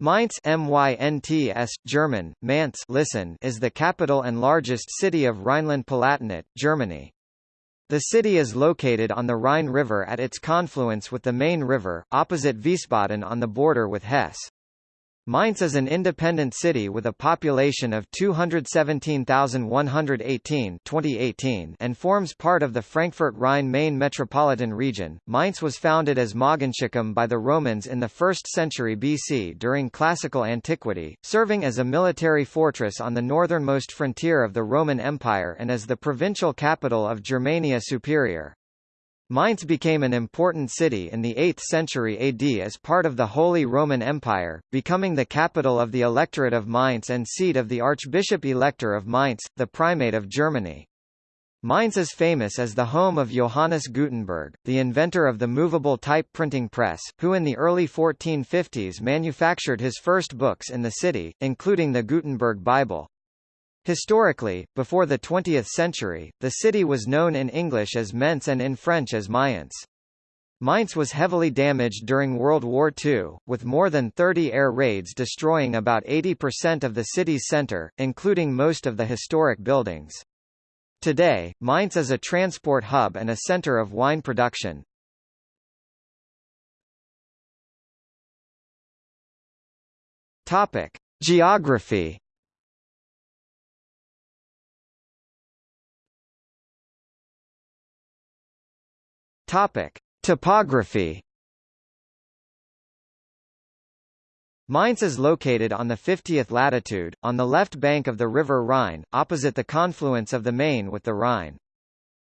Mainz MYNTS, German, Mainz listen, is the capital and largest city of Rhineland-Palatinate, Germany. The city is located on the Rhine River at its confluence with the Main River, opposite Wiesbaden on the border with Hesse. Mainz is an independent city with a population of 217,118 2018 and forms part of the Frankfurt-Rhine-Main metropolitan region. Mainz was founded as Mogontiacum by the Romans in the 1st century BC during classical antiquity, serving as a military fortress on the northernmost frontier of the Roman Empire and as the provincial capital of Germania Superior. Mainz became an important city in the 8th century AD as part of the Holy Roman Empire, becoming the capital of the Electorate of Mainz and seat of the Archbishop-Elector of Mainz, the Primate of Germany. Mainz is famous as the home of Johannes Gutenberg, the inventor of the movable type printing press, who in the early 1450s manufactured his first books in the city, including the Gutenberg Bible. Historically, before the 20th century, the city was known in English as Mentz and in French as Mayence. Mainz was heavily damaged during World War II, with more than 30 air raids destroying about 80% of the city's center, including most of the historic buildings. Today, Mainz is a transport hub and a center of wine production. Topic: Geography Topic: Topography. Mainz is located on the 50th latitude, on the left bank of the River Rhine, opposite the confluence of the Main with the Rhine.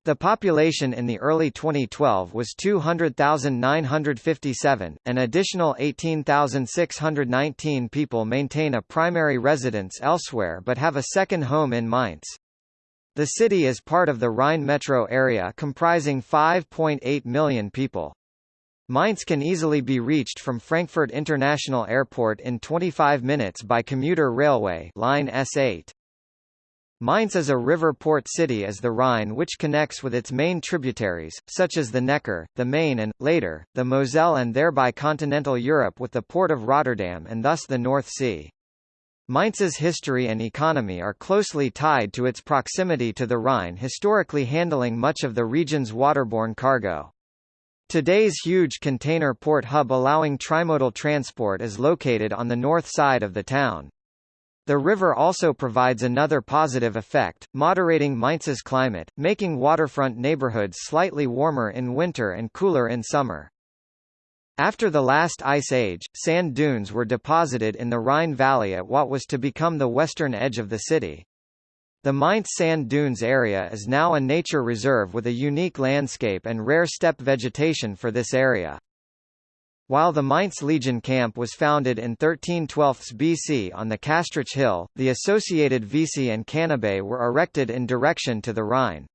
The population in the early 2012 was 200,957, an additional 18,619 people maintain a primary residence elsewhere but have a second home in Mainz. The city is part of the Rhine metro area comprising 5.8 million people. Mainz can easily be reached from Frankfurt International Airport in 25 minutes by commuter railway line S8. Mainz is a river port city as the Rhine which connects with its main tributaries, such as the Neckar, the Main and, later, the Moselle and thereby continental Europe with the port of Rotterdam and thus the North Sea. Mainz's history and economy are closely tied to its proximity to the Rhine historically handling much of the region's waterborne cargo. Today's huge container port hub allowing trimodal transport is located on the north side of the town. The river also provides another positive effect, moderating Mainz's climate, making waterfront neighborhoods slightly warmer in winter and cooler in summer. After the last ice age, sand dunes were deposited in the Rhine Valley at what was to become the western edge of the city. The Mainz Sand Dunes area is now a nature reserve with a unique landscape and rare steppe vegetation for this area. While the Mainz Legion camp was founded in 1312 BC on the Kastrich Hill, the associated Vici and Canabae were erected in direction to the Rhine.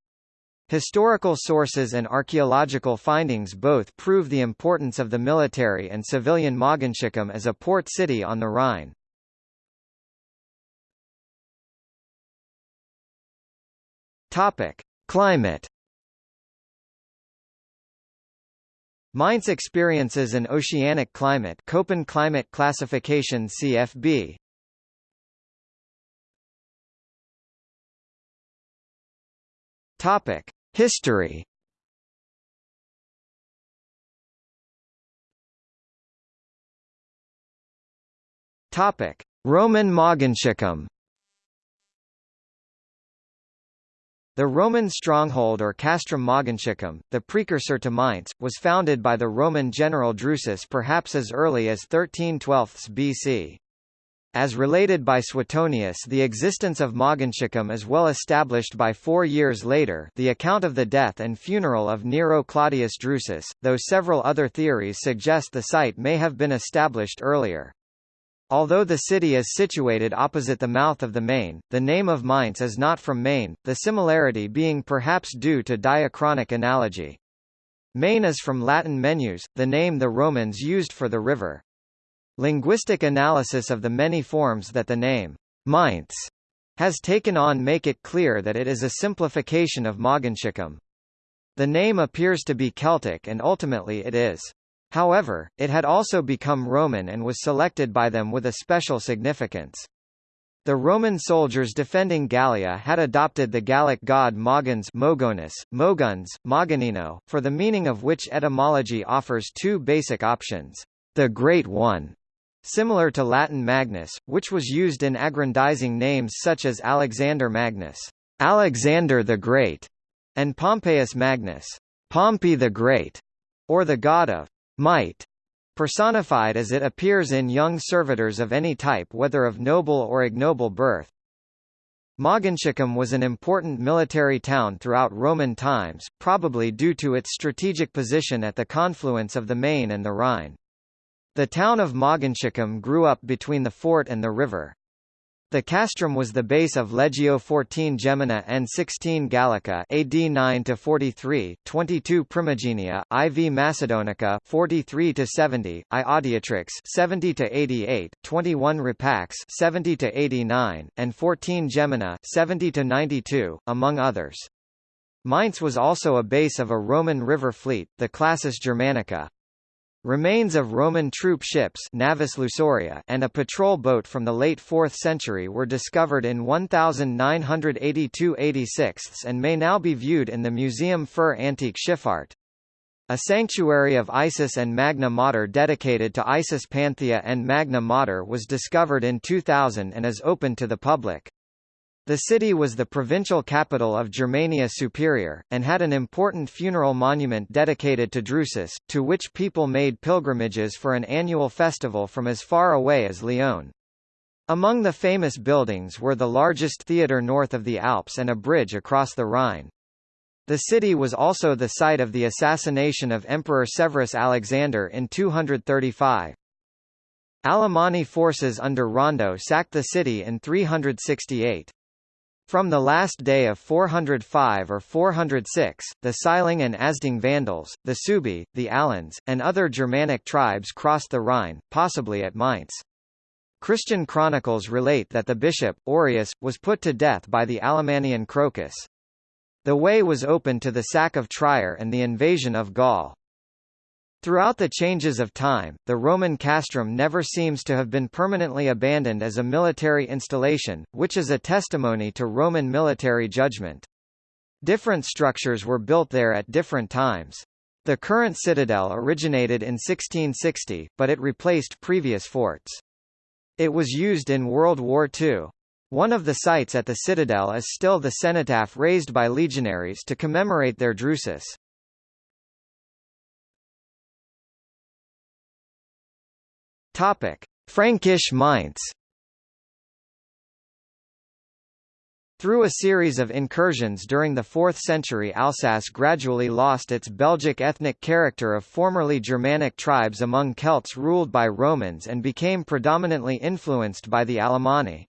Historical sources and archaeological findings both prove the importance of the military and civilian Mogontiacum as a port city on the Rhine. Topic: Climate. Mainz experiences an oceanic climate Köppen climate classification CFB. Topic: History Topic: Roman Mogontiacum. The Roman stronghold or Castrum Mogontiacum, the precursor to Mainz, was founded by the Roman general Drusus perhaps as early as 1312 BC. As related by Suetonius the existence of Mogontiacum is well established by four years later the account of the death and funeral of Nero Claudius Drusus, though several other theories suggest the site may have been established earlier. Although the city is situated opposite the mouth of the Main, the name of Mainz is not from Main, the similarity being perhaps due to diachronic analogy. Main is from Latin Moenus, the name the Romans used for the river. Linguistic analysis of the many forms that the name Mainz has taken on make it clear that it is a simplification of Mogontiacum. The name appears to be Celtic and ultimately it is. However, it had also become Roman and was selected by them with a special significance. The Roman soldiers defending Gallia had adopted the Gallic god Mogens Mogonus, Moguns, Moganino, for the meaning of which etymology offers two basic options. The Great One, similar to Latin Magnus, which was used in aggrandizing names such as Alexander Magnus, Alexander the Great, and Pompeius Magnus, Pompey the Great, or the god of might, personified as it appears in young servitors of any type whether of noble or ignoble birth. Mogontiacum was an important military town throughout Roman times, probably due to its strategic position at the confluence of the Main and the Rhine. The town of Mogontiacum grew up between the fort and the river. The castrum was the base of Legio XIV Gemina and 16 Gallica AD 9 to 43, 22 Primigenia, IV Macedonica 43 to 70, I Adiutrix 70 to 88, 21 Rapax 70 to 89, and 14 Gemina 70 to 92, among others. Mainz was also a base of a Roman river fleet, the Classis Germanica. Remains of Roman troop ships Navis Lusoria and a patrol boat from the late 4th century were discovered in 1982-86 and may now be viewed in the Museum für Antike Schifffahrt. A sanctuary of Isis and Magna Mater dedicated to Isis Panthea and Magna Mater was discovered in 2000 and is open to the public. The city was the provincial capital of Germania Superior, and had an important funeral monument dedicated to Drusus, to which people made pilgrimages for an annual festival from as far away as Lyon. Among the famous buildings were the largest theatre north of the Alps and a bridge across the Rhine. The city was also the site of the assassination of Emperor Severus Alexander in 235. Alemanni forces under Rando sacked the city in 368. From the last day of 405 or 406, the Siling and Asding Vandals, the Suebi, the Alans, and other Germanic tribes crossed the Rhine, possibly at Mainz. Christian chronicles relate that the bishop, Aureus, was put to death by the Alemannian Crocus. The way was open to the sack of Trier and the invasion of Gaul. Throughout the changes of time, the Roman castrum never seems to have been permanently abandoned as a military installation, which is a testimony to Roman military judgment. Different structures were built there at different times. The current citadel originated in 1660, but it replaced previous forts. It was used in World War II. One of the sites at the citadel is still the cenotaph raised by legionaries to commemorate their Drusus. Topic: Frankish Mainz. Through a series of incursions during the 4th century Alsace gradually lost its Belgic ethnic character of formerly Germanic tribes among Celts ruled by Romans and became predominantly influenced by the Alemanni.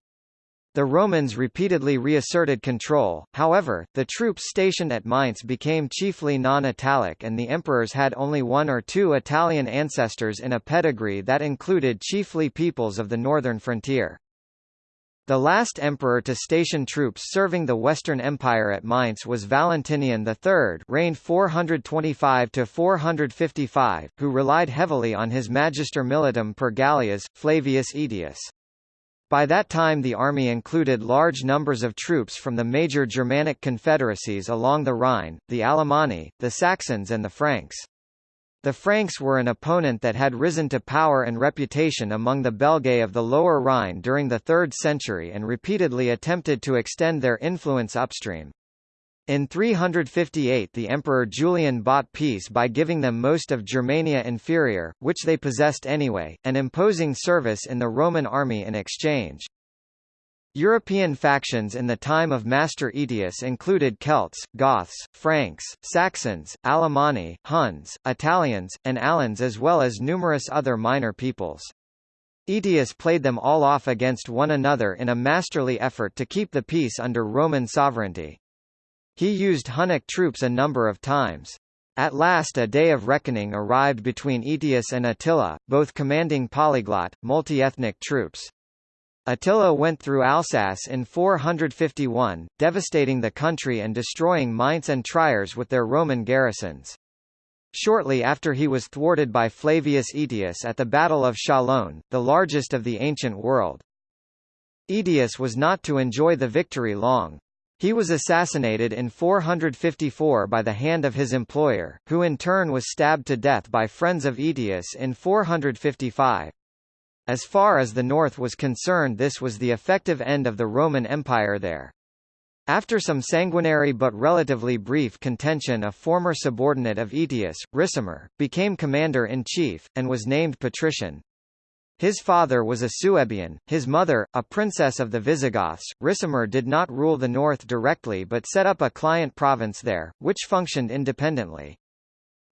The Romans repeatedly reasserted control, however, the troops stationed at Mainz became chiefly non-Italic and the emperors had only one or two Italian ancestors in a pedigree that included chiefly peoples of the northern frontier. The last emperor to station troops serving the Western Empire at Mainz was Valentinian III reigned 425–455, who relied heavily on his Magister Militum per Gallias, Flavius Aetius. By that time the army included large numbers of troops from the major Germanic confederacies along the Rhine, the Alemanni, the Saxons and the Franks. The Franks were an opponent that had risen to power and reputation among the Belgae of the Lower Rhine during the 3rd century and repeatedly attempted to extend their influence upstream. In 358 the Emperor Julian bought peace by giving them most of Germania Inferior, which they possessed anyway, and imposing service in the Roman army in exchange. European factions in the time of Master Aetius included Celts, Goths, Franks, Saxons, Alemanni, Huns, Italians, and Alans as well as numerous other minor peoples. Aetius played them all off against one another in a masterly effort to keep the peace under Roman sovereignty. He used Hunnic troops a number of times. At last a day of reckoning arrived between Aetius and Attila, both commanding polyglot, multi-ethnic troops. Attila went through Alsace in 451, devastating the country and destroying Mainz and Triers with their Roman garrisons. Shortly after he was thwarted by Flavius Aetius at the Battle of Chalon, the largest of the ancient world. Aetius was not to enjoy the victory long. He was assassinated in 454 by the hand of his employer, who in turn was stabbed to death by friends of Aetius in 455. As far as the north was concerned this was the effective end of the Roman Empire there. After some sanguinary but relatively brief contention a former subordinate of Aetius, Ricimer, became commander-in-chief, and was named patrician. His father was a Suebian, his mother, a princess of the Visigoths. Ricimer did not rule the north directly but set up a client province there, which functioned independently.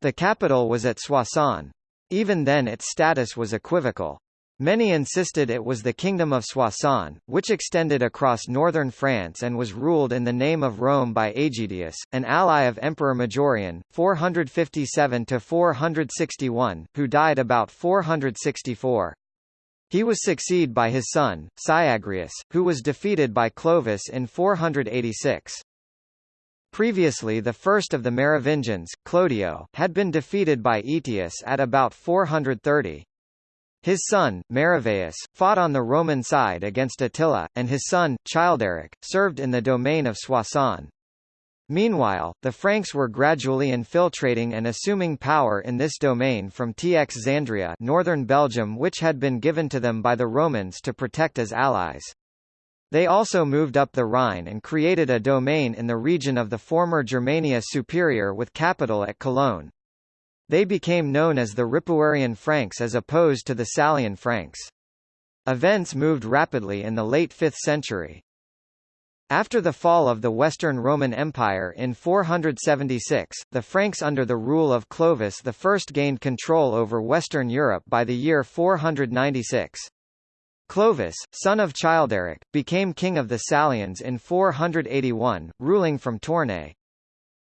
The capital was at Soissons. Even then its status was equivocal. Many insisted it was the Kingdom of Soissons, which extended across northern France and was ruled in the name of Rome by Aegidius, an ally of Emperor Majorian, 457–461, who died about 464. He was succeeded by his son, Syagrius, who was defeated by Clovis in 486. Previously the first of the Merovingians, Clodio, had been defeated by Aetius at about 430. His son, Meroveus, fought on the Roman side against Attila, and his son, Childeric, served in the domain of Soissons. Meanwhile, the Franks were gradually infiltrating and assuming power in this domain from Toxandria northern Belgium which had been given to them by the Romans to protect as allies. They also moved up the Rhine and created a domain in the region of the former Germania Superior with capital at Cologne. They became known as the Ripuarian Franks as opposed to the Salian Franks. Events moved rapidly in the late 5th century. After the fall of the Western Roman Empire in 476, the Franks under the rule of Clovis I gained control over Western Europe by the year 496. Clovis, son of Childeric, became king of the Salians in 481, ruling from Tournai.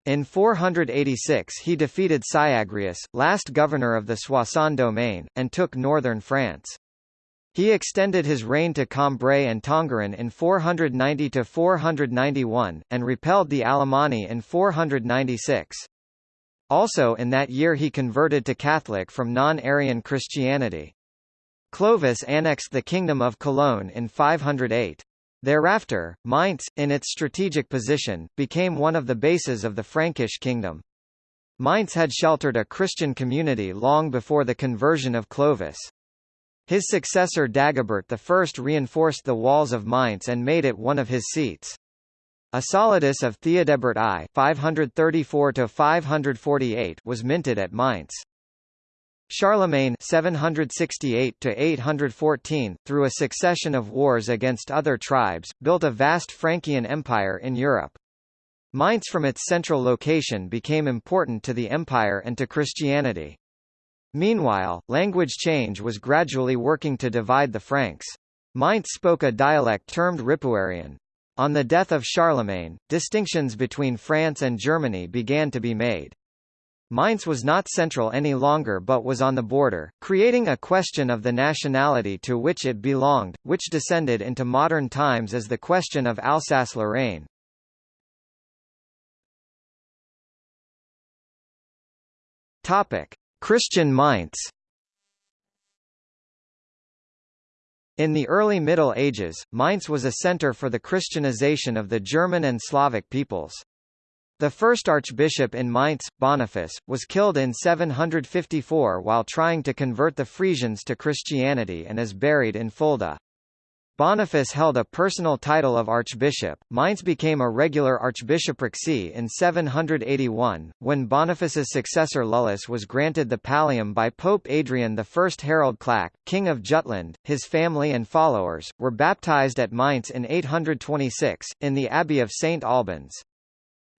In 486 he defeated Syagrius, last governor of the Soissons domain, and took northern France. He extended his reign to Cambrai and Tongeren in 490–491, and repelled the Alemanni in 496. Also in that year he converted to Catholic from non-Arian Christianity. Clovis annexed the Kingdom of Cologne in 508. Thereafter, Mainz, in its strategic position, became one of the bases of the Frankish kingdom. Mainz had sheltered a Christian community long before the conversion of Clovis. His successor Dagobert I reinforced the walls of Mainz and made it one of his seats. A solidus of Theodebert I 534 was minted at Mainz. Charlemagne 768 814, through a succession of wars against other tribes, built a vast Frankian empire in Europe. Mainz from its central location became important to the empire and to Christianity. Meanwhile, language change was gradually working to divide the Franks. Mainz spoke a dialect termed Ripuarian. On the death of Charlemagne, distinctions between France and Germany began to be made. Mainz was not central any longer but was on the border, creating a question of the nationality to which it belonged, which descended into modern times as the question of Alsace-Lorraine. Topic: Christian Mainz In the early Middle Ages, Mainz was a center for the Christianization of the German and Slavic peoples. The first archbishop in Mainz, Boniface, was killed in 754 while trying to convert the Frisians to Christianity and is buried in Fulda. Boniface held a personal title of archbishop. Mainz became a regular archbishopric see in 781, when Boniface's successor Lullus was granted the pallium by Pope Adrian I. Harald Klak, king of Jutland. His family and followers were baptized at Mainz in 826 in the abbey of St Albans.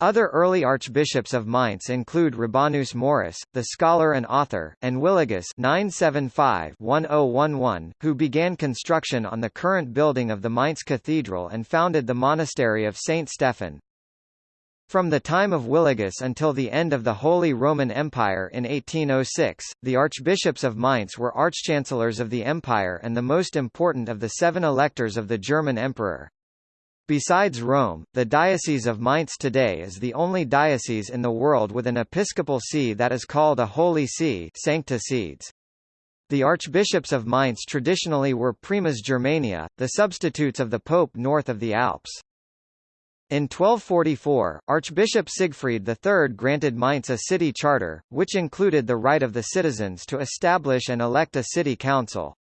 Other early archbishops of Mainz include Rabanus Maurus, the scholar and author, and Willigis 975-1011, who began construction on the current building of the Mainz Cathedral and founded the monastery of St. Stephen. From the time of Willigis until the end of the Holy Roman Empire in 1806, the archbishops of Mainz were archchancellors of the empire and the most important of the seven electors of the German emperor. Besides Rome, the Diocese of Mainz today is the only diocese in the world with an episcopal see that is called a Holy See Sancta Sedes. The archbishops of Mainz traditionally were primas Germania, the substitutes of the pope north of the Alps. In 1244, Archbishop Siegfried III granted Mainz a city charter, which included the right of the citizens to establish and elect a city council.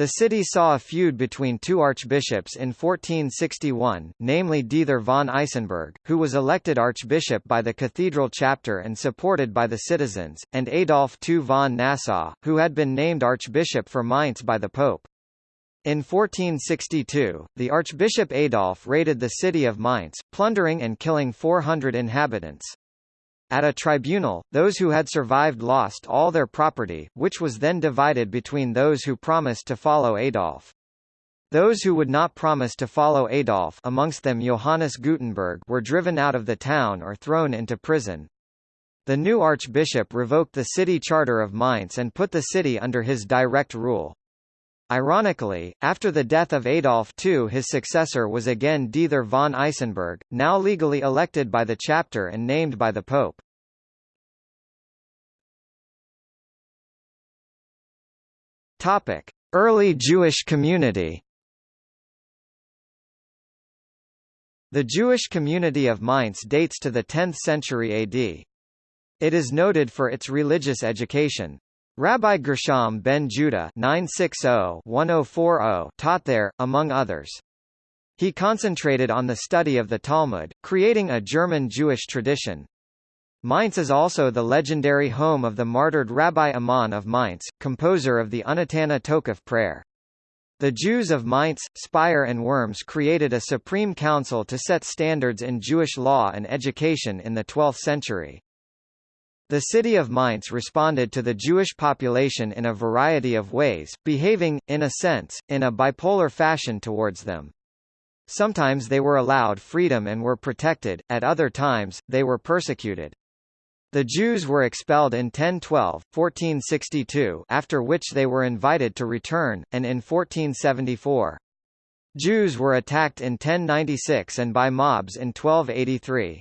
The city saw a feud between two archbishops in 1461, namely Dieter von Isenburg, who was elected archbishop by the cathedral chapter and supported by the citizens, and Adolf II von Nassau, who had been named archbishop for Mainz by the pope. In 1462, the Archbishop Adolf raided the city of Mainz, plundering and killing 400 inhabitants. At a tribunal, those who had survived lost all their property, which was then divided between those who promised to follow Adolf. Those who would not promise to follow Adolf amongst them Johannes Gutenberg were driven out of the town or thrown into prison. The new archbishop revoked the city charter of Mainz and put the city under his direct rule. Ironically, after the death of Adolf II his successor was again Dieter von Isenburg, now legally elected by the chapter and named by the Pope. Topic: Early Jewish community. The Jewish community of Mainz dates to the 10th century AD. It is noted for its religious education. Rabbi Gershom ben Judah 960-1040 taught there, among others. He concentrated on the study of the Talmud, creating a German Jewish tradition. Mainz is also the legendary home of the martyred Rabbi Amnon of Mainz, composer of the Unetanneh Tokef prayer. The Jews of Mainz, Speyer and Worms created a supreme council to set standards in Jewish law and education in the 12th century. The city of Mainz responded to the Jewish population in a variety of ways, behaving, in a sense, in a bipolar fashion towards them. Sometimes they were allowed freedom and were protected, at other times, they were persecuted. The Jews were expelled in 1012, 1462 after which they were invited to return, and in 1474. Jews were attacked in 1096 and by mobs in 1283.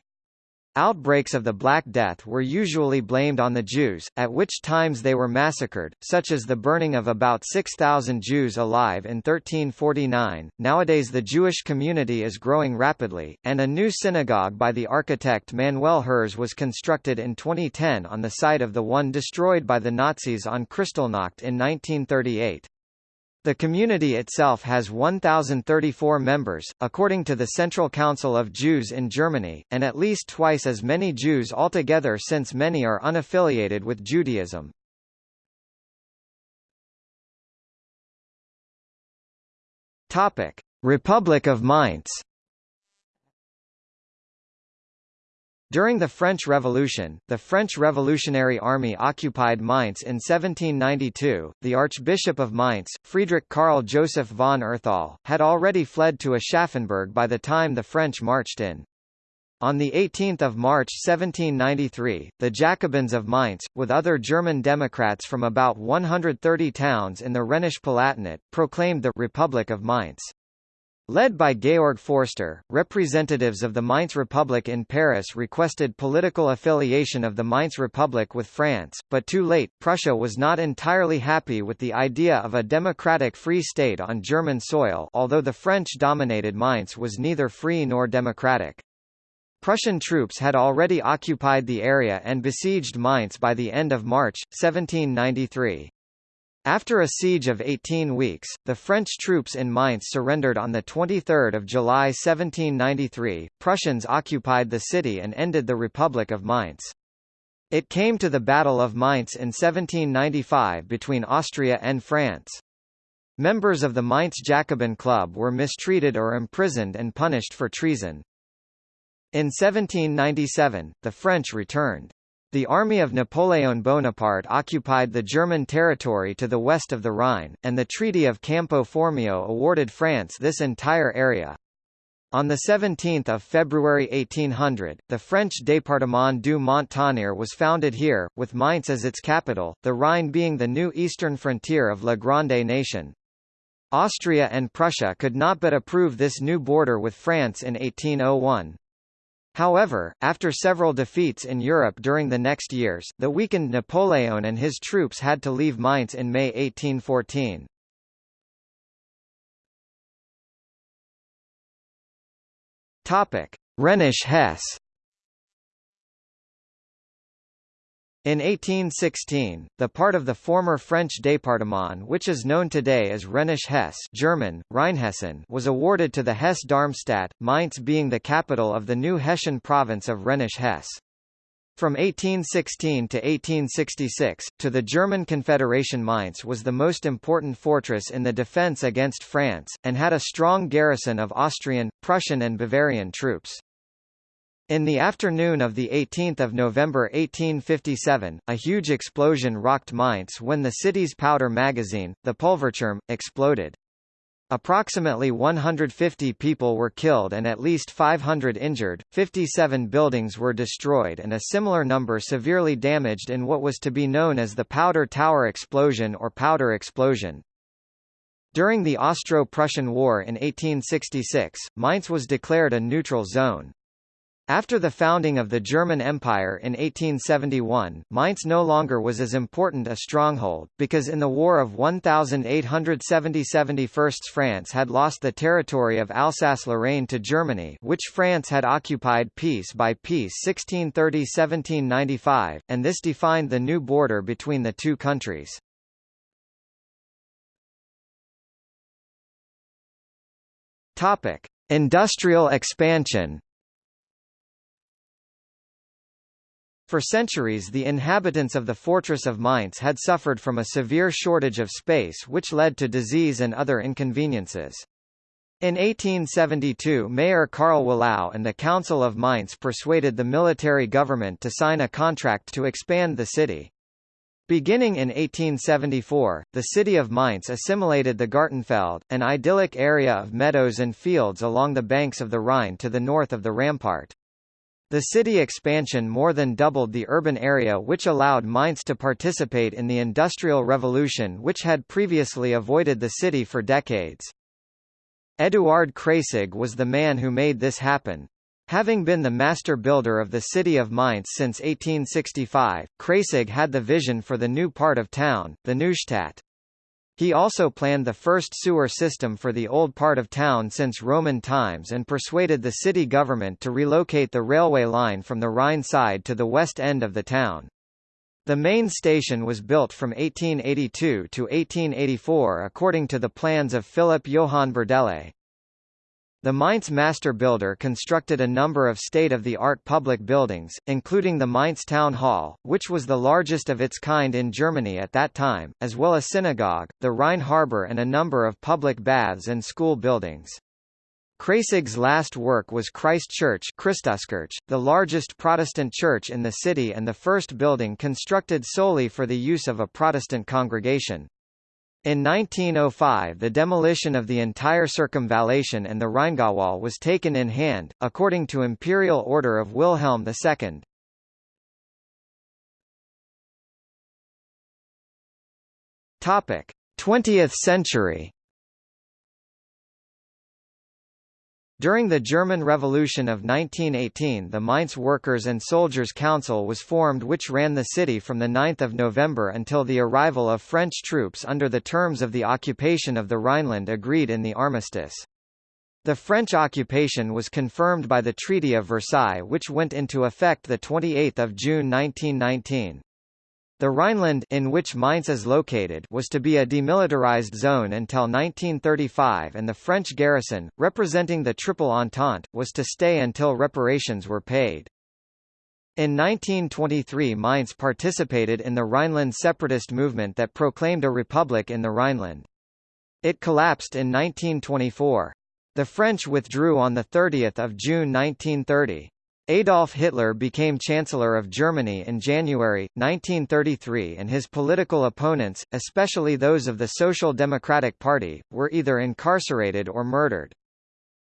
Outbreaks of the Black Death were usually blamed on the Jews, at which times they were massacred, such as the burning of about 6,000 Jews alive in 1349. Nowadays the Jewish community is growing rapidly, and a new synagogue by the architect Manuel Herz was constructed in 2010 on the site of the one destroyed by the Nazis on Kristallnacht in 1938. The community itself has 1,034 members, according to the Central Council of Jews in Germany, and at least twice as many Jews altogether since many are unaffiliated with Judaism. Topic: Republic of Mainz During the French Revolution, the French Revolutionary Army occupied Mainz in 1792. The Archbishop of Mainz, Friedrich Karl Joseph von Erthal, had already fled to Aschaffenburg by the time the French marched in. On 18 March 1793, the Jacobins of Mainz, with other German Democrats from about 130 towns in the Rhenish Palatinate, proclaimed the Republic of Mainz. Led by Georg Forster, representatives of the Mainz Republic in Paris requested political affiliation of the Mainz Republic with France, but too late, Prussia was not entirely happy with the idea of a democratic free state on German soil although the French-dominated Mainz was neither free nor democratic. Prussian troops had already occupied the area and besieged Mainz by the end of March, 1793. After a siege of 18 weeks, the French troops in Mainz surrendered on 23 July 1793. Prussians occupied the city and ended the Republic of Mainz. It came to the Battle of Mainz in 1795 between Austria and France. Members of the Mainz Jacobin Club were mistreated or imprisoned and punished for treason. In 1797, the French returned. The army of Napoleon Bonaparte occupied the German territory to the west of the Rhine, and the Treaty of Campo Formio awarded France this entire area. On 17 February 1800, the French Département du Mont-Tonnerre was founded here, with Mainz as its capital, the Rhine being the new eastern frontier of La Grande Nation. Austria and Prussia could not but approve this new border with France in 1801. However, after several defeats in Europe during the next years, the weakened Napoleon and his troops had to leave Mainz in May 1814. Topic: Rhenish-Hesse In 1816, the part of the former French département which is known today as Rhenish-Hesse German, Rheinhessen was awarded to the Hesse-Darmstadt, Mainz being the capital of the new Hessian province of Rhenish-Hesse. From 1816 to 1866, to the German Confederation Mainz was the most important fortress in the defense against France, and had a strong garrison of Austrian, Prussian and Bavarian troops. In the afternoon of 18 November 1857, a huge explosion rocked Mainz when the city's powder magazine, the Pulverturm, exploded. Approximately 150 people were killed and at least 500 injured, 57 buildings were destroyed and a similar number severely damaged in what was to be known as the Powder Tower Explosion or Powder Explosion. During the Austro-Prussian War in 1866, Mainz was declared a neutral zone. After the founding of the German Empire in 1871, Mainz no longer was as important a stronghold, because in the War of 1870–71 France had lost the territory of Alsace-Lorraine to Germany which France had occupied piece by piece 1630–1795, and this defined the new border between the two countries. Industrial expansion For centuries the inhabitants of the fortress of Mainz had suffered from a severe shortage of space which led to disease and other inconveniences. In 1872 Mayor Karl Wallau and the Council of Mainz persuaded the military government to sign a contract to expand the city. Beginning in 1874, the city of Mainz assimilated the Gartenfeld, an idyllic area of meadows and fields along the banks of the Rhine to the north of the rampart. The city expansion more than doubled the urban area which allowed Mainz to participate in the Industrial Revolution which had previously avoided the city for decades. Eduard Kreyssig was the man who made this happen. Having been the master builder of the city of Mainz since 1865, Kreyssig had the vision for the new part of town, the Neustadt. He also planned the first sewer system for the old part of town since Roman times and persuaded the city government to relocate the railway line from the Rhine side to the west end of the town. The main station was built from 1882 to 1884 according to the plans of Philip Johann Berdelle. The Mainz master builder constructed a number of state-of-the-art public buildings, including the Mainz Town Hall, which was the largest of its kind in Germany at that time, as well as synagogue, the Rhine harbour and a number of public baths and school buildings. Kreyssig's last work was Christ Church Christuskirche, the largest Protestant church in the city and the first building constructed solely for the use of a Protestant congregation. In 1905 the demolition of the entire circumvallation and the Rheingauwall was taken in hand, according to imperial order of Wilhelm II. Topic: 20th century During the German Revolution of 1918 the Mainz Workers' and Soldiers' Council was formed which ran the city from 9 November until the arrival of French troops under the terms of the occupation of the Rhineland agreed in the armistice. The French occupation was confirmed by the Treaty of Versailles which went into effect 28 June 1919. The Rhineland in which Mainz is located was to be a demilitarized zone until 1935 and the French garrison, representing the Triple Entente, was to stay until reparations were paid. In 1923 Mainz participated in the Rhineland separatist movement that proclaimed a republic in the Rhineland. It collapsed in 1924. The French withdrew on 30 June 1930. Adolf Hitler became Chancellor of Germany in January, 1933 and his political opponents, especially those of the Social Democratic Party, were either incarcerated or murdered.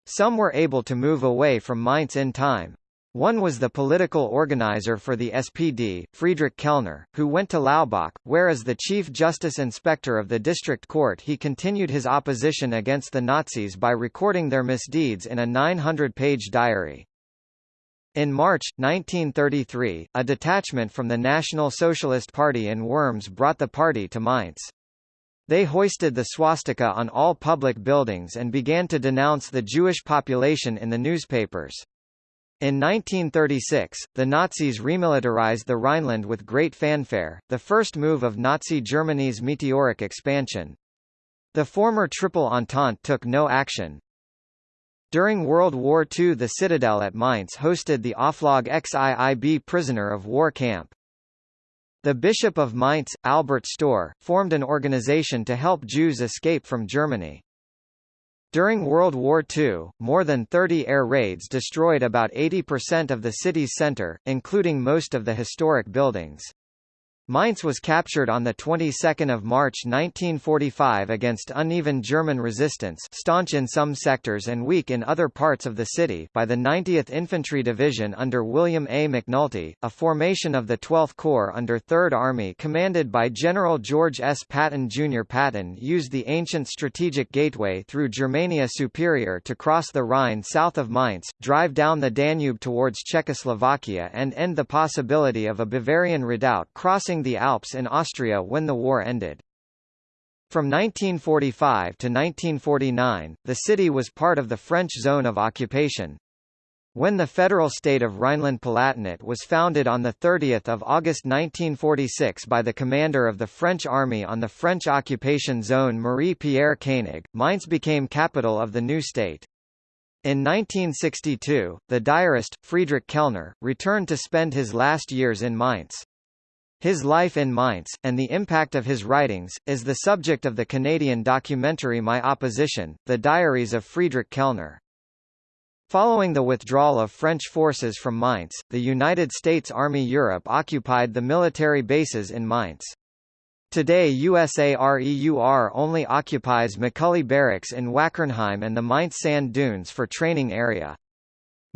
Some were able to move away from Mainz in time. One was the political organizer for the SPD, Friedrich Kellner, who went to Laubach, where as the Chief Justice Inspector of the District Court he continued his opposition against the Nazis by recording their misdeeds in a 900-page diary. In March, 1933, a detachment from the National Socialist Party in Worms brought the party to Mainz. They hoisted the swastika on all public buildings and began to denounce the Jewish population in the newspapers. In 1936, the Nazis remilitarized the Rhineland with great fanfare, the first move of Nazi Germany's meteoric expansion. The former Triple Entente took no action. During World War II the Citadel at Mainz hosted the Oflag XIIB prisoner of war camp. The Bishop of Mainz, Albert Stohr, formed an organization to help Jews escape from Germany. During World War II, more than 30 air raids destroyed about 80% of the city's center, including most of the historic buildings. Mainz was captured on the 22nd of March 1945 against uneven German resistance staunch in some sectors and weak in other parts of the city by the 90th Infantry Division under William A. McNulty, a formation of the 12th Corps under 3rd Army commanded by General George S. Patton Jr. Patton used the ancient strategic gateway through Germania Superior to cross the Rhine south of Mainz, drive down the Danube towards Czechoslovakia and end the possibility of a Bavarian redoubt crossing crossing the Alps in Austria when the war ended. From 1945 to 1949, the city was part of the French zone of occupation. When the federal state of Rhineland-Palatinate was founded on 30 August 1946 by the commander of the French army on the French occupation zone Marie-Pierre Koenig, Mainz became capital of the new state. In 1962, the diarist, Friedrich Kellner, returned to spend his last years in Mainz. His life in Mainz, and the impact of his writings, is the subject of the Canadian documentary My Opposition, The Diaries of Friedrich Kellner. Following the withdrawal of French forces from Mainz, the United States Army Europe occupied the military bases in Mainz. Today USAREUR only occupies McCully Barracks in Wackernheim and the Mainz sand dunes for training area.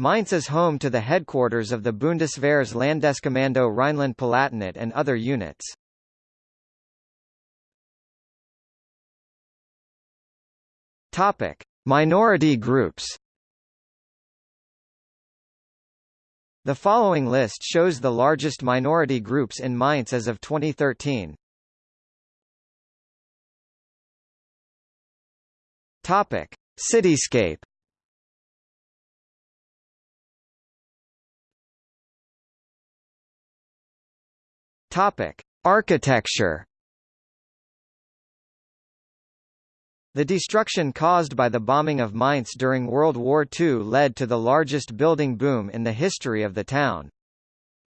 Mainz is home to the headquarters of the Bundeswehr's Landeskommando Rhineland-Palatinate and other units. Topic: Minority groups. The following list shows the largest minority groups in Mainz as of 2013. Topic: Cityscape. Topic: Architecture. The destruction caused by the bombing of Mainz during World War II led to the largest building boom in the history of the town.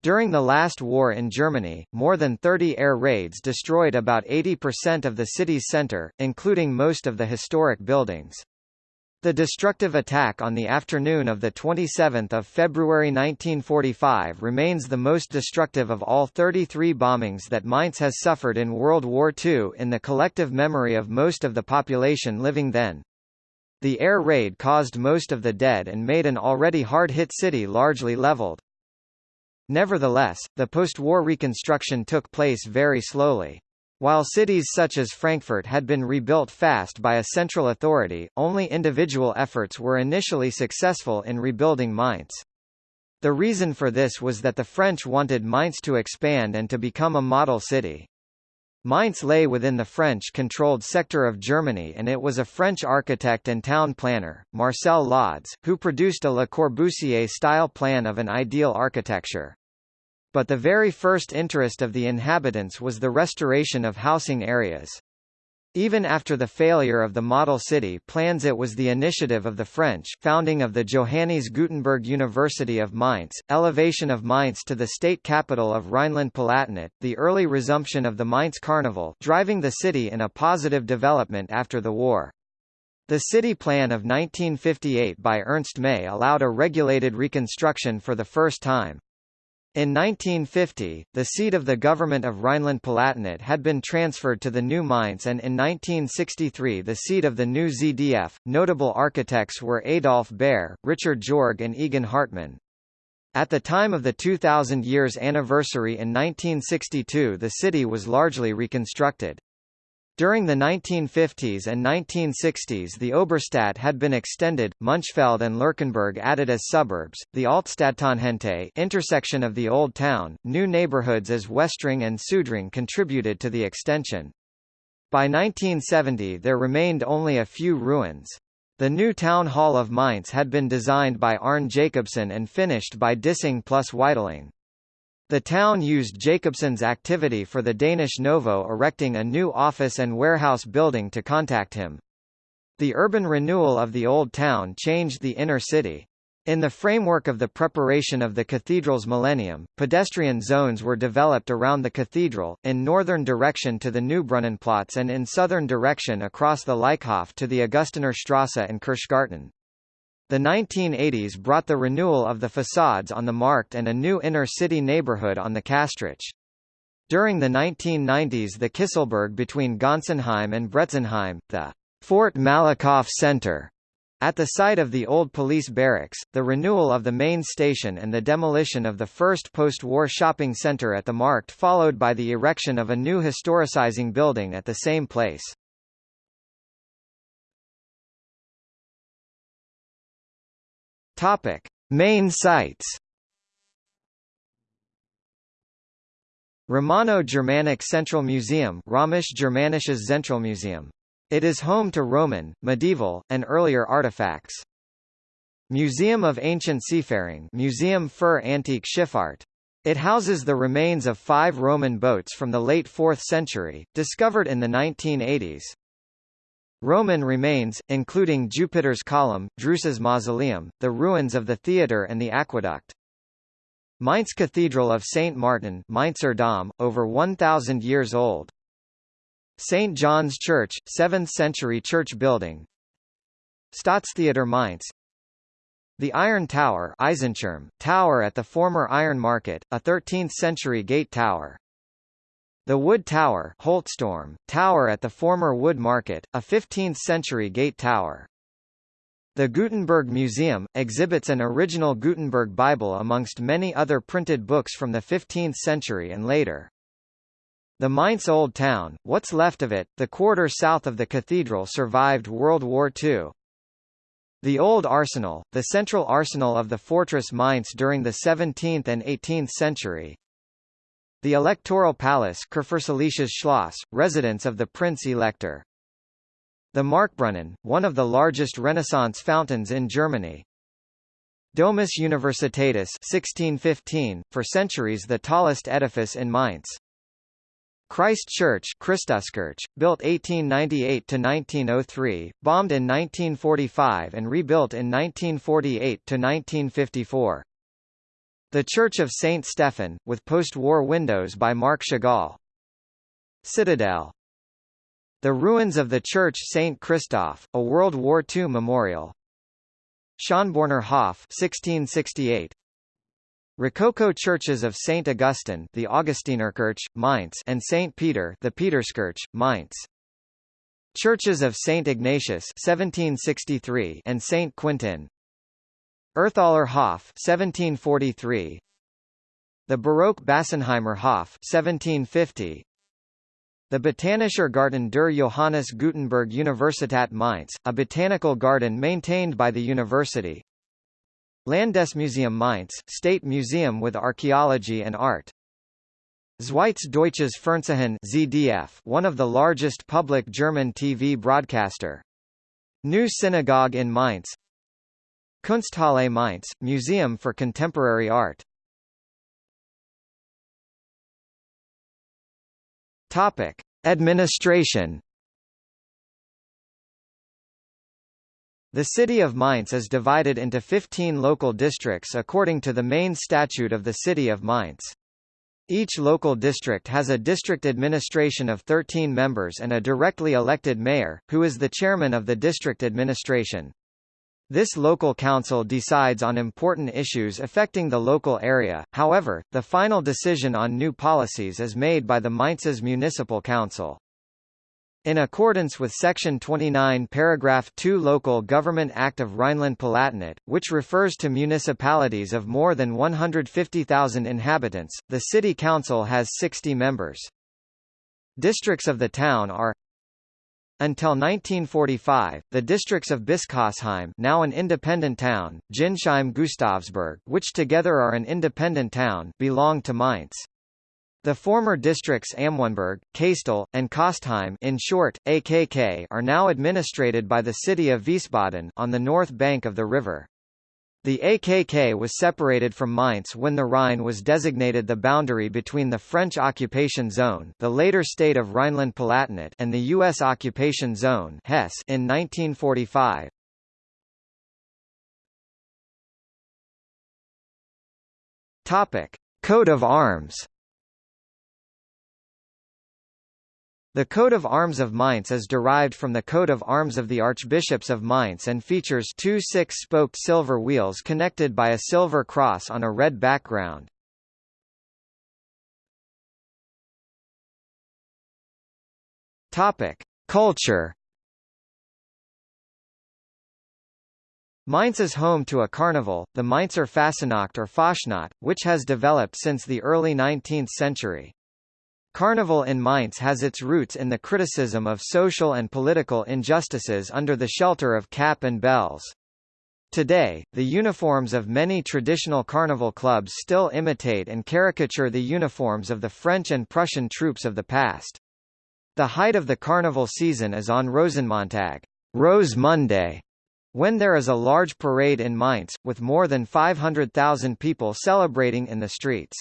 During the last war in Germany, more than 30 air raids destroyed about 80% of the city's center, including most of the historic buildings. The destructive attack on the afternoon of 27 February 1945 remains the most destructive of all 33 bombings that Mainz has suffered in World War II in the collective memory of most of the population living then. The air raid caused most of the dead and made an already hard-hit city largely leveled. Nevertheless, the post-war reconstruction took place very slowly. While cities such as Frankfurt had been rebuilt fast by a central authority, only individual efforts were initially successful in rebuilding Mainz. The reason for this was that the French wanted Mainz to expand and to become a model city. Mainz lay within the French-controlled sector of Germany and it was a French architect and town planner, Marcel Lods, who produced a Le Corbusier-style plan of an ideal architecture but the very first interest of the inhabitants was the restoration of housing areas. Even after the failure of the model city plans it was the initiative of the French founding of the Johannes Gutenberg University of Mainz, elevation of Mainz to the state capital of Rhineland-Palatinate, the early resumption of the Mainz Carnival driving the city in a positive development after the war. The city plan of 1958 by Ernst May allowed a regulated reconstruction for the first time. In 1950, the seat of the government of Rhineland-Palatinate had been transferred to the new Mainz and in 1963 the seat of the new ZDF. Notable architects were Adolf Baer, Richard Jorg and Egon Hartmann. At the time of the 2000 years anniversary in 1962 the city was largely reconstructed. During the 1950s and 1960s the Oberstadt had been extended, Münchfeld and Lerchenberg added as suburbs, the Altstadttangente intersection of the Old Town, new neighborhoods as Westring and Sudring contributed to the extension. By 1970 there remained only a few ruins. The new town hall of Mainz had been designed by Arne Jacobsen and finished by Dissing plus Weitling. The town used Jacobson's activity for the Danish Novo erecting a new office and warehouse building to contact him. The urban renewal of the Old Town changed the inner city. In the framework of the preparation of the cathedral's millennium, pedestrian zones were developed around the cathedral, in northern direction to the Neubrunnenplatz and in southern direction across the Leichhof to the Augustinerstrasse and Kirchgarten. The 1980s brought the renewal of the facades on the Markt and a new inner-city neighborhood on the Kästrich. During the 1990s the Kisselberg between Gonsenheim and Bretzenheim, the Fort Malakoff Center, at the site of the old police barracks, the renewal of the main station and the demolition of the first post-war shopping center at the Markt followed by the erection of a new historicizing building at the same place. Topic: Main sites. Romano-Germanic Central Museum Römisch-Germanisches Zentralmuseum. It is home to Roman, medieval, and earlier artifacts. Museum of Ancient Seafaring Museum für Antike Schifffahrt. It houses the remains of five Roman boats from the late 4th century, discovered in the 1980s. Roman remains, including Jupiter's Column, Drusus Mausoleum, the ruins of the theatre and the aqueduct. Mainz Cathedral of St. Martin Mainzer Dom, over 1,000 years old. St. John's Church, 7th-century church building Staatstheater Mainz The Iron Tower Eisenturm, tower at the former Iron Market, a 13th-century gate tower the Wood Tower Holzturm, tower at the former Wood Market, a 15th-century gate tower. The Gutenberg Museum, exhibits an original Gutenberg Bible amongst many other printed books from the 15th century and later. The Mainz Old Town, what's left of it, the quarter south of the cathedral survived World War II. The Old Arsenal, the central arsenal of the fortress Mainz during the 17th and 18th century, the Electoral Palace Schloss, residence of the Prince-Elector. The Marktbrunnen, one of the largest Renaissance fountains in Germany. Domus Universitatis 1615, for centuries the tallest edifice in Mainz. Christ Church Christuskirche, built 1898–1903, bombed in 1945 and rebuilt in 1948–1954. The Church of St. Stephen, with post-war windows by Marc Chagall. Citadel. The ruins of the Church St. Christoph, a World War II memorial. Schönborner Hof 1668. Rococo churches of St. Augustine the Augustinerkirche, Mainz and St. Peter the Peterskirche, Mainz. Churches of St. Ignatius 1763 and St. Quintin, Erthaler Hof 1743 The Baroque Bassenheimer Hof 1750 The Botanischer Garten der Johannes Gutenberg Universität Mainz, a botanical garden maintained by the university. Landesmuseum Mainz, State Museum with Archaeology and Art. Zweites Deutsches Fernsehen ZDF, one of the largest public German TV broadcaster. New Synagogue in Mainz Kunsthalle Mainz, Museum for Contemporary Art. Topic: Administration. The city of Mainz is divided into 15 local districts according to the main statute of the city of Mainz. Each local district has a district administration of 13 members and a directly elected mayor, who is the chairman of the district administration. This local council decides on important issues affecting the local area, however, the final decision on new policies is made by the Mainz's municipal council. In accordance with Section 29 Paragraph 2 Local Government Act of Rhineland-Palatinate, which refers to municipalities of more than 150,000 inhabitants, the city council has 60 members. Districts of the town are until 1945, the districts of Bischofsheim now an independent town, Ginsheim-Gustavsburg which together are an independent town belonged to Mainz. The former districts Amöneburg, Kastel, and Kostheim in short, AKK are now administrated by the city of Wiesbaden on the north bank of the river. The AKK was separated from Mainz when the Rhine was designated the boundary between the French occupation zone the later state of Rhineland-Palatinate and the U.S. occupation zone Hesse in 1945. Topic. Coat of arms The coat of arms of Mainz is derived from the coat of arms of the archbishops of Mainz and features two six-spoked silver wheels connected by a silver cross on a red background. Topic: Culture. Mainz is home to a carnival, the Mainzer Fasnacht or Fastnacht, which has developed since the early 19th century. Carnival in Mainz has its roots in the criticism of social and political injustices under the shelter of cap and bells. Today, the uniforms of many traditional carnival clubs still imitate and caricature the uniforms of the French and Prussian troops of the past. The height of the carnival season is on Rosenmontag, Rose Monday, when there is a large parade in Mainz, with more than 500,000 people celebrating in the streets.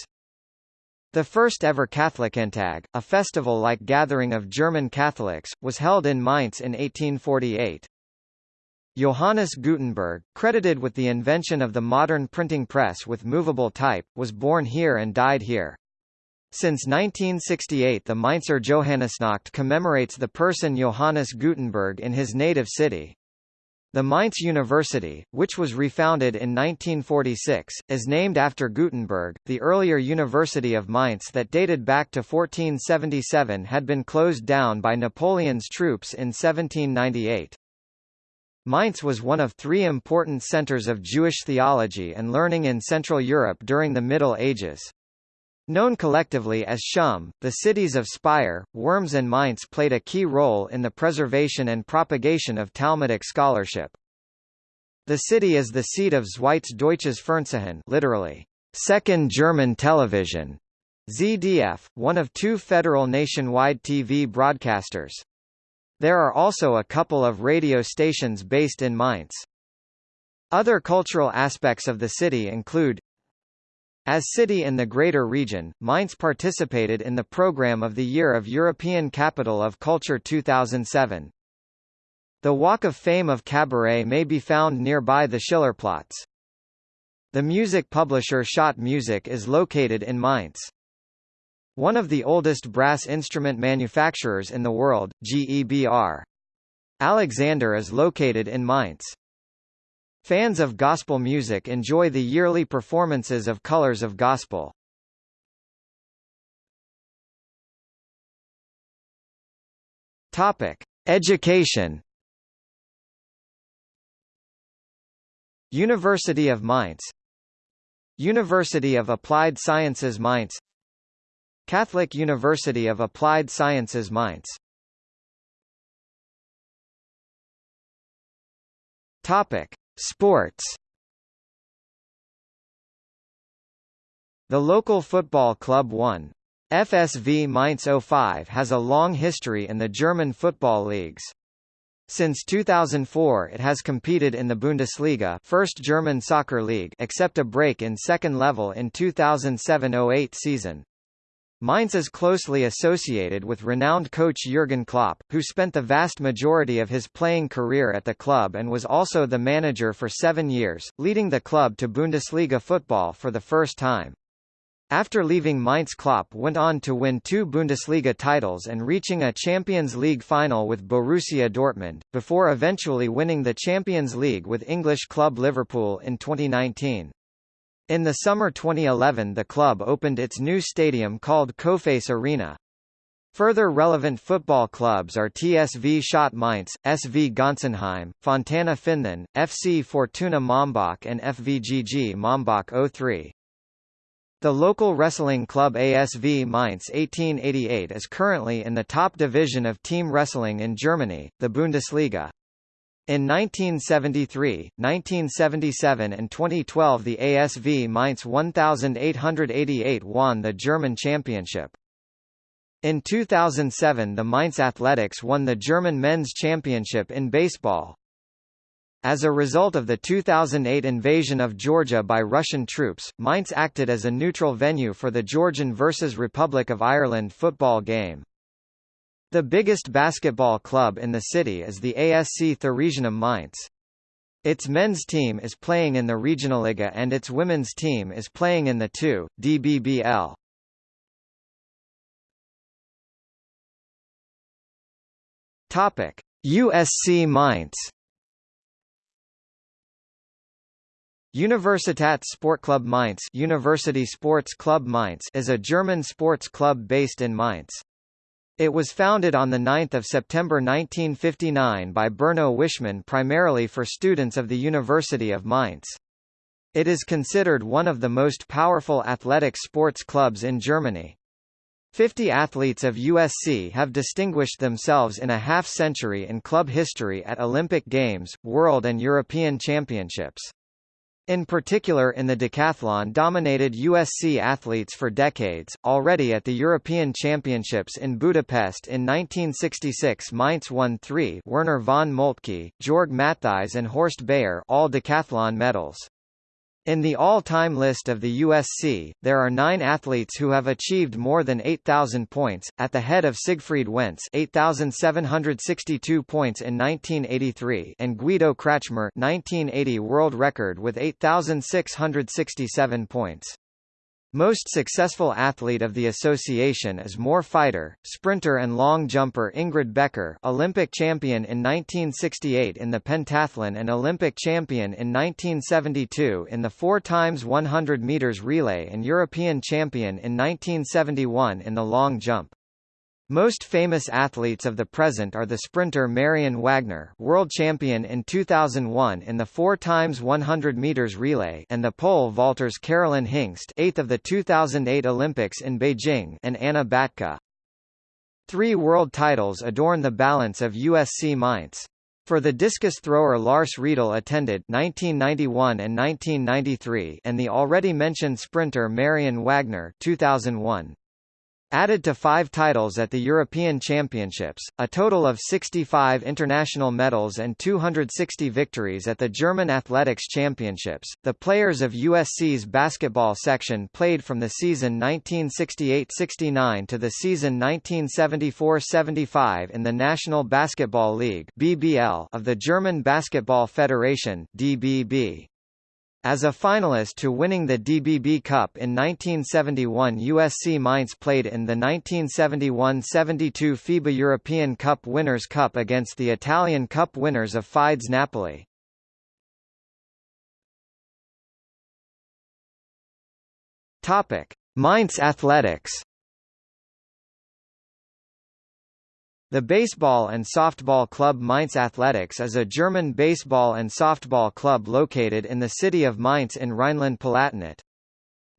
The first ever Katholikentag, a festival-like gathering of German Catholics, was held in Mainz in 1848. Johannes Gutenberg, credited with the invention of the modern printing press with movable type, was born here and died here. Since 1968 the Mainzer Johannesnacht commemorates the person Johannes Gutenberg in his native city. The Mainz University, which was refounded in 1946, is named after Gutenberg. The earlier University of Mainz that dated back to 1477 had been closed down by Napoleon's troops in 1798. Mainz was one of three important centers of Jewish theology and learning in Central Europe during the Middle Ages. Known collectively as Shum, the cities of Speyer, Worms and Mainz played a key role in the preservation and propagation of Talmudic scholarship. The city is the seat of Zweites Deutsches Fernsehen literally, Second German Television, ZDF, one of two federal nationwide TV broadcasters. There are also a couple of radio stations based in Mainz. Other cultural aspects of the city include as city in the greater region, Mainz participated in the program of the Year of European Capital of Culture 2007. The Walk of Fame of Cabaret may be found nearby the Schillerplatz. The music publisher Schott Music is located in Mainz. One of the oldest brass instrument manufacturers in the world, GEBR. Alexander is located in Mainz. Fans of gospel music enjoy the yearly performances of Colors of Gospel. Topic: Education. University of Mainz University of Applied Sciences Mainz Catholic University of Applied Sciences Mainz Topic Sports The local football club 1. FSV Mainz 05 has a long history in the German football leagues. Since 2004 it has competed in the Bundesliga first German soccer league except a break in second level in 2007-08 season. Mainz is closely associated with renowned coach Jurgen Klopp, who spent the vast majority of his playing career at the club and was also the manager for seven years, leading the club to Bundesliga football for the first time. After leaving Mainz Klopp went on to win two Bundesliga titles and reaching a Champions League final with Borussia Dortmund, before eventually winning the Champions League with English club Liverpool in 2019. In the summer 2011 the club opened its new stadium called Coface Arena. Further relevant football clubs are TSV Schott Mainz, SV Gonsenheim, Fontana Finthen, FC Fortuna Mombach and FVGG Mombach 03. The local wrestling club ASV Mainz 1888 is currently in the top division of team wrestling in Germany, the Bundesliga. In 1973, 1977 and 2012 the ASV Mainz 1888 won the German championship. In 2007 the Mainz Athletics won the German men's championship in baseball. As a result of the 2008 invasion of Georgia by Russian troops, Mainz acted as a neutral venue for the Georgian versus Republic of Ireland football game. The biggest basketball club in the city is the ASC Theresianum Mainz. Its men's team is playing in the Regionalliga and its women's team is playing in the 2. DBBL. Topic: USC Mainz. Universitat Sportclub Mainz, University Sports Club Mainz is a German sports club based in Mainz. It was founded on 9 September 1959 by Berno Wischmann primarily for students of the University of Mainz. It is considered one of the most powerful athletic sports clubs in Germany. Fifty athletes of USC have distinguished themselves in a half-century in club history at Olympic Games, World and European Championships. In particular in the decathlon dominated USC athletes for decades, already at the European Championships in Budapest in 1966 Mainz won three Werner von Moltke, Jörg Mattheis and Horst Beyer all decathlon medals. In the all-time list of the USC, there are nine athletes who have achieved more than 8,000 points, at the head of Siegfried Wentz 8,762 points in 1983 and Guido Kratschmer 1980 world record with 8,667 points. Most successful athlete of the association is more fighter, sprinter and long jumper Ingrid Becker Olympic champion in 1968 in the pentathlon and Olympic champion in 1972 in the 4 times 100 meters relay and European champion in 1971 in the long jump. Most famous athletes of the present are the sprinter Marion Wagner, world champion in 2001 in the 4 times 100 meters relay, and the pole vaulters Carolin Hingst, 8th of the 2008 Olympics in Beijing, and Anna Battke. Three world titles adorn the balance of USC Mainz. For the discus thrower Lars Riedel attended 1991 and 1993 and the already mentioned sprinter Marion Wagner 2001. Added to five titles at the European Championships, a total of 65 international medals and 260 victories at the German Athletics Championships, the players of USC's basketball section played from the season 1968–69 to the season 1974–75 in the National Basketball League (BBL) of the German Basketball Federation (DBB). As a finalist to winning the DBB Cup in 1971 USC Mainz played in the 1971–72 FIBA European Cup Winners' Cup against the Italian Cup winners of FIDES Napoli. Mainz Athletics The baseball and softball club Mainz Athletics is a German baseball and softball club located in the city of Mainz in Rhineland-Palatinate.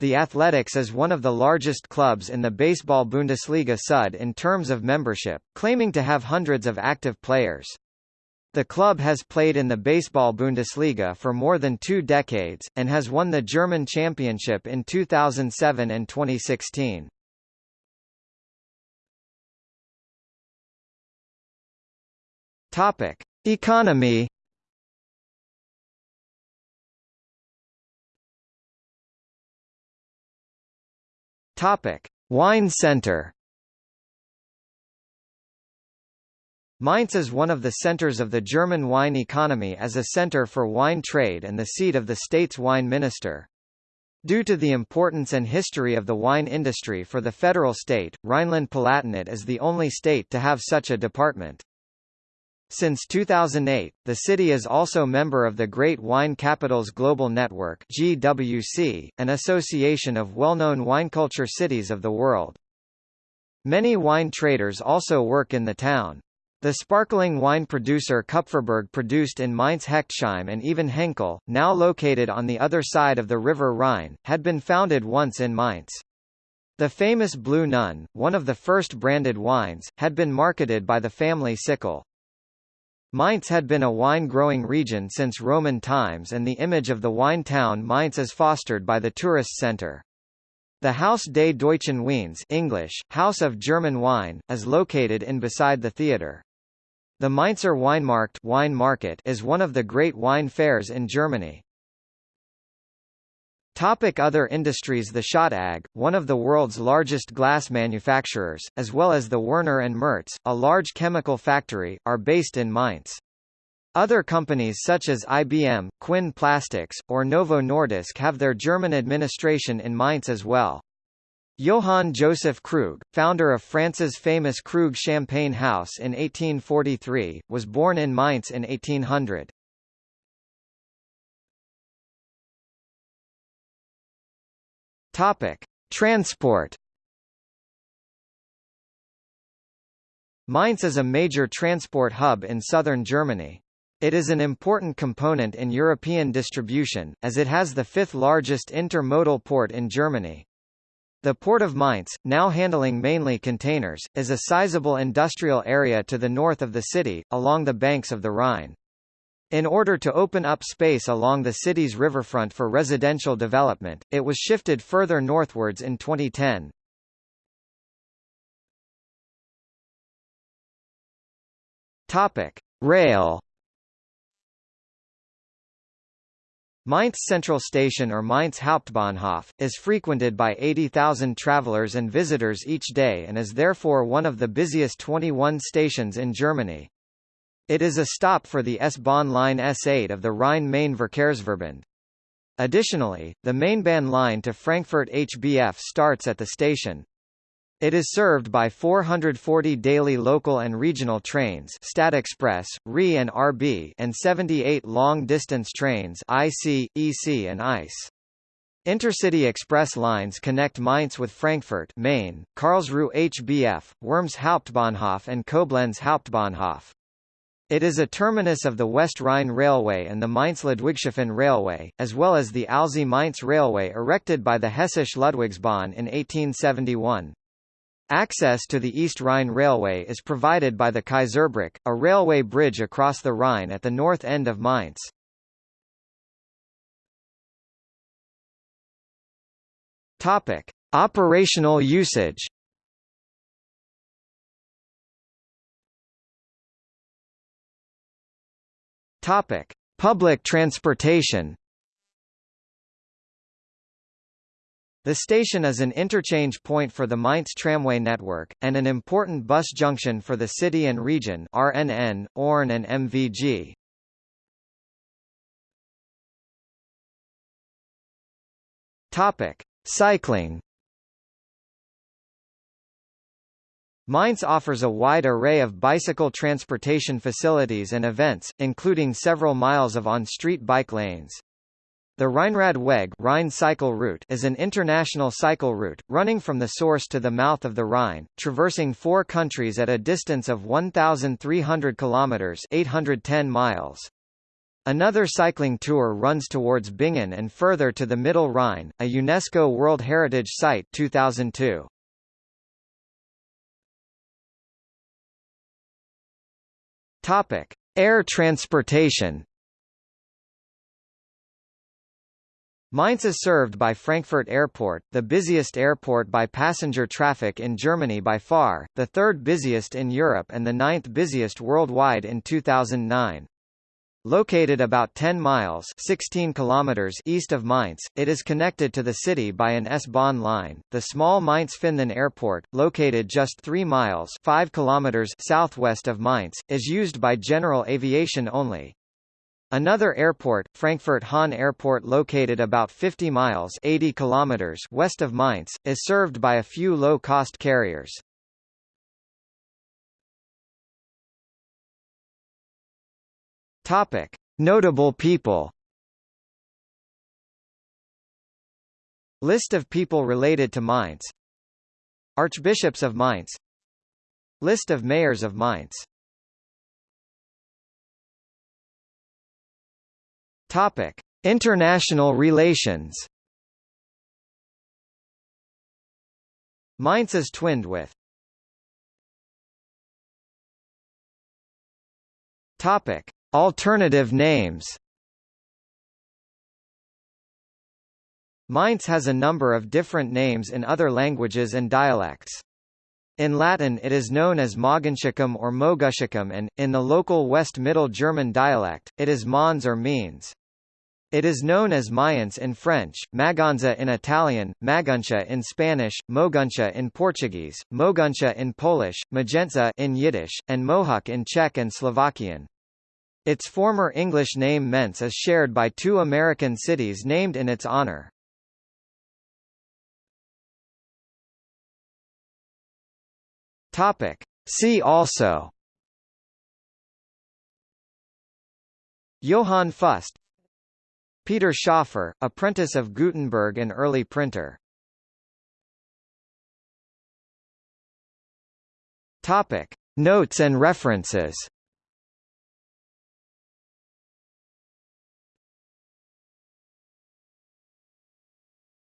The Athletics is one of the largest clubs in the Baseball Bundesliga Süd in terms of membership, claiming to have hundreds of active players. The club has played in the Baseball Bundesliga for more than two decades, and has won the German championship in 2007 and 2016. Topic: Economy. Topic: Wine Center. Mainz is one of the centers of the German wine economy as a center for wine trade and the seat of the state's wine minister. Due to the importance and history of the wine industry for the federal state, Rhineland-Palatinate is the only state to have such a department. Since 2008, the city is also member of the Great Wine Capitals Global Network (GWC), an association of well-known wineculture cities of the world. Many wine traders also work in the town. The sparkling wine producer Kupferberg produced in Mainz Hechtsheim and even Henkell, now located on the other side of the River Rhine, had been founded once in Mainz. The famous Blue Nun, one of the first branded wines, had been marketed by the family Sichel. Mainz had been a wine-growing region since Roman times and the image of the wine town Mainz is fostered by the tourist center. The Haus des Deutschen Weins English, House of German Wine, is located in beside the theater. The Mainzer Weinmarkt wine market is one of the great wine fairs in Germany. Topic other industries The Schott AG, one of the world's largest glass manufacturers, as well as the Werner and Mertz, a large chemical factory, are based in Mainz. Other companies such as IBM, Quinn Plastics, or Novo Nordisk have their German administration in Mainz as well. Johann Joseph Krug, founder of France's famous Krug Champagne House in 1843, was born in Mainz in 1800. Topic: Transport. Mainz is a major transport hub in southern Germany. It is an important component in European distribution, as it has the fifth largest intermodal port in Germany. The Port of Mainz, now handling mainly containers, is a sizable industrial area to the north of the city, along the banks of the Rhine. In order to open up space along the city's riverfront for residential development, it was shifted further northwards in 2010. Topic: Rail. Mainz Central Station or Mainz Hauptbahnhof, is frequented by 80,000 travelers and visitors each day and is therefore one of the busiest 21 stations in Germany. It is a stop for the S-Bahn line S8 of the Rhine-Main-Verkehrsverbund. Additionally, the Mainbahn line to Frankfurt HBF starts at the station. It is served by 440 daily local and regional trains Stadtexpress, RE and RB and 78 long-distance trains IC, EC and ICE. Intercity express lines connect Mainz with Frankfurt Main, Karlsruhe HBF, Worms Hauptbahnhof and Koblenz Hauptbahnhof. It is a terminus of the West Rhine Railway and the Mainz-Ludwigshafen Railway, as well as the Alzey-Mainz Railway erected by the Hessische Ludwigsbahn in 1871. Access to the East Rhine Railway is provided by the Kaiserbrücke, a railway bridge across the Rhine at the north end of Mainz. Topic: Operational usage. Topic: Public transportation. The station is an interchange point for the Mainz tramway network, and an important bus junction for the city and region RNN, ORN and MVG. Topic: Cycling. Mainz offers a wide array of bicycle transportation facilities and events, including several miles of on-street bike lanes. The Rheinradweg Rhine cycle route is an international cycle route, running from the source to the mouth of the Rhine, traversing four countries at a distance of 1,300 kilometers 810 miles. Another cycling tour runs towards Bingen and further to the Middle Rhine, a UNESCO World Heritage Site 2002. Topic: Air transportation. Mainz is served by Frankfurt Airport, the busiest airport by passenger traffic in Germany by far, the third busiest in Europe and the ninth busiest worldwide in 2009. Located about 10 miles 16 kilometers east of Mainz, it is connected to the city by an S-Bahn line. The small Mainz-Finthen Airport, located just 3 miles 5 kilometers southwest of Mainz, is used by general aviation only. Another airport, Frankfurt Hahn Airport located about 50 miles 80 kilometers west of Mainz, is served by a few low-cost carriers. Topic: Notable people. List of people related to Mainz. Archbishops of Mainz. List of mayors of Mainz. Topic: International relations. Mainz is twinned with. Topic: Alternative names. Mainz has a number of different names in other languages and dialects. In Latin it is known as Mogontiacum or Moguntiacum and, in the local West Middle German dialect, it is Mons or Meenz. It is known as Mayence in French, Magonza in Italian, Maguncia in Spanish, Moguncia in Portuguese, Moguncja in Polish, Magentza in Yiddish, and Mohawk in Czech and Slovakian. Its former English name Mentz is shared by two American cities named in its honor. Topic. See also Johann Fust Peter Schoeffer, apprentice of Gutenberg and early printer. Topic: Notes and references.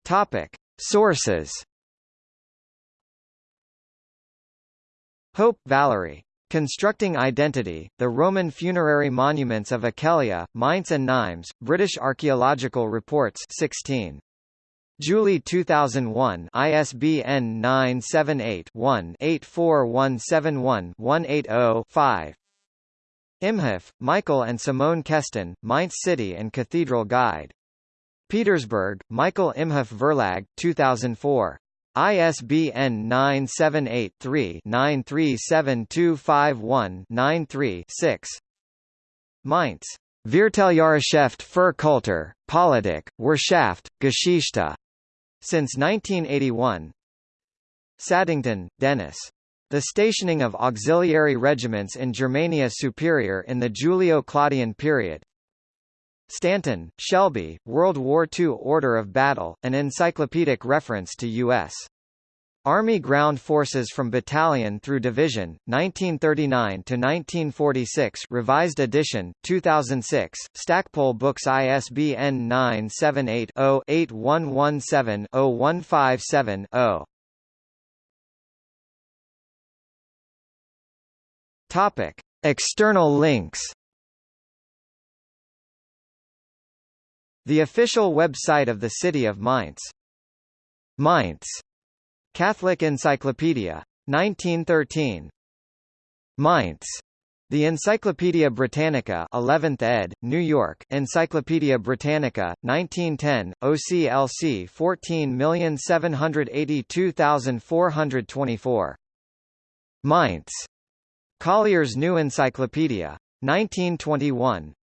Topic: Sources. Hope, Valerie. Constructing Identity, The Roman Funerary Monuments of Aquileia, Mainz and Nimes, British Archaeological Reports 16. Julie 2001 ISBN 978-1-84171-180-5 Imhoff, Michael and Simone Kesten, Mainz City and Cathedral Guide. Petersberg, Michael Imhoff Verlag, 2004. ISBN 978-3-937251-93-6. Mainz. Vierteljahreshefte für Kultur, Politik, Wirtschaft, Geschichte. Since 1981. Saddington, Dennis. The stationing of auxiliary regiments in Germania Superior in the Julio-Claudian period. Stanton, Shelby, World War II Order of Battle, an encyclopedic reference to U.S. Army Ground Forces from Battalion through Division, 1939–1946 Revised edition, 2006, Stackpole Books ISBN 978-0-8117-0157-0 Topic. External links The official website of the city of Mainz. Mainz. Catholic Encyclopedia. 1913. Mainz. The Encyclopaedia Britannica 11th ed., New York, Encyclopaedia Britannica, 1910, OCLC 14782424. Mainz. Collier's New Encyclopedia. 1921.